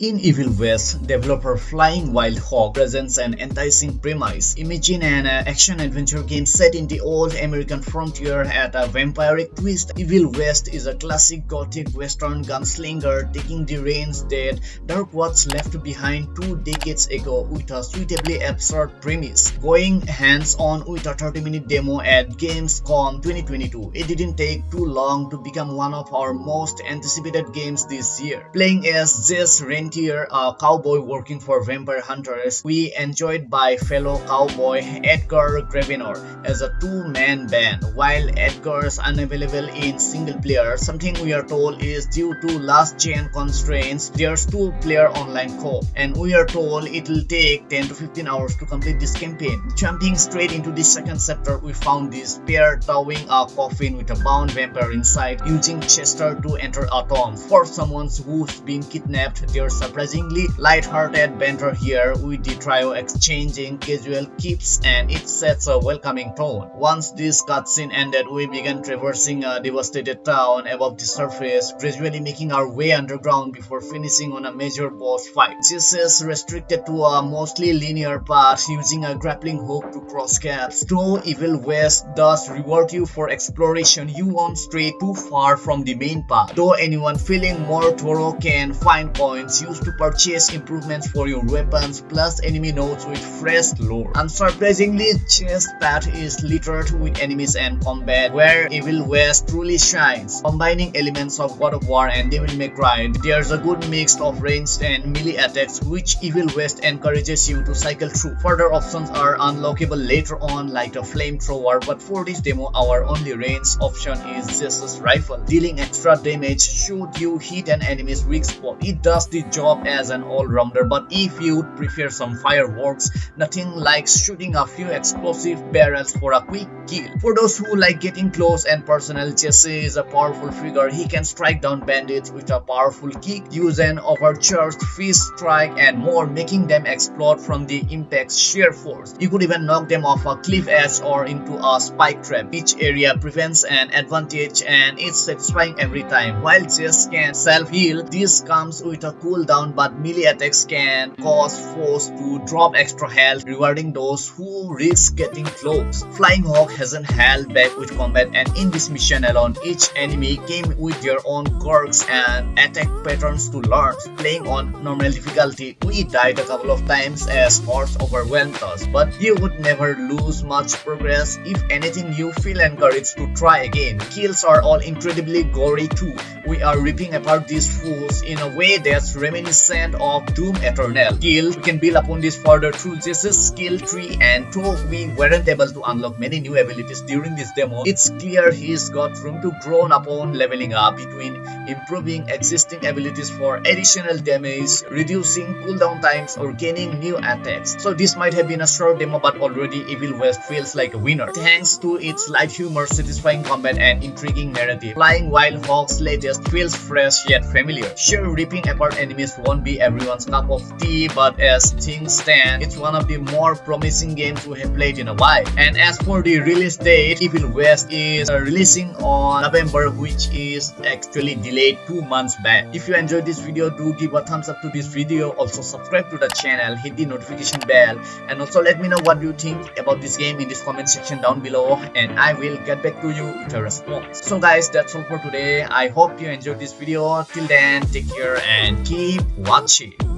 In Evil West, developer Flying Wild Hog presents an enticing premise. Imagine an uh, action-adventure game set in the old American frontier at a vampiric twist. Evil West is a classic gothic western gunslinger taking the reins that Darkwatch left behind two decades ago with a suitably absurd premise. Going hands-on with a 30-minute demo at Gamescom 2022, it didn't take too long to become one of our most anticipated games this year. Playing as Jess Rain a uh, cowboy working for vampire hunters, we enjoyed by fellow cowboy Edgar Gravenor as a two-man band. While Edgar is unavailable in single player, something we are told is due to last-gen constraints, there's two-player online co-op, and we are told it will take 10 to 15 hours to complete this campaign. Jumping straight into the second chapter, we found this pair towing a coffin with a bound vampire inside, using Chester to enter a tomb. For someone who's been kidnapped, there's surprisingly light-hearted banter here with the trio exchanging casual quips and it sets a welcoming tone. Once this cutscene ended, we began traversing a devastated town above the surface, gradually making our way underground before finishing on a major boss fight. This is restricted to a mostly linear path using a grappling hook to cross gaps. Though Evil West does reward you for exploration, you won't stray too far from the main path. Though anyone feeling more thorough can find points to purchase improvements for your weapons plus enemy nodes with fresh lore. Unsurprisingly, chest path is littered with enemies and combat where Evil West truly shines. Combining elements of God of War and Devil May Cry, there's a good mix of ranged and melee attacks which Evil West encourages you to cycle through. Further options are unlockable later on like a flamethrower but for this demo our only range option is Jesse's rifle. Dealing extra damage should you hit an enemy's weak spot. It does the job as an all-rounder but if you prefer some fireworks nothing like shooting a few explosive barrels for a quick kill. For those who like getting close and personal Jesse is a powerful figure he can strike down bandits with a powerful kick use an overcharged fist strike and more making them explode from the impact's sheer force. You could even knock them off a cliff edge or into a spike trap. Each area prevents an advantage and it's satisfying every time. While Jess can self-heal, this comes with a cooldown but melee attacks can cause foes to drop extra health, rewarding those who risk getting close. Flying Hog hasn't held back with combat and in this mission alone, each enemy came with their own quirks and attack patterns to learn. Playing on normal difficulty, we died a couple of times as hordes overwhelmed us, but you would never lose much progress. If anything, you feel encouraged to try again. Kills are all incredibly gory too. We are ripping apart these fools in a way that's reminiscent of Doom Eternal. Skill, we can build upon this further through Jesse's skill tree and though we weren't able to unlock many new abilities during this demo, it's clear he's got room to grow upon leveling up between improving existing abilities for additional damage, reducing cooldown times or gaining new attacks. So this might have been a short demo but already Evil West feels like a winner. Thanks to its light humor, satisfying combat and intriguing narrative, Flying Wild Hog's latest feels fresh yet familiar. Sure, ripping apart enemies won't be everyone's cup of tea but as things stand, it's one of the more promising games we have played in a while. And as for the release date, Evil West is uh, releasing on November which is actually delayed two months back. If you enjoyed this video, do give a thumbs up to this video. Also subscribe to the channel, hit the notification bell and also let me know what you think about this game in this comment section down below and I will get back to you with a response. So guys, that's all for today. I hope you enjoyed this video. Till then, take care and keep watching.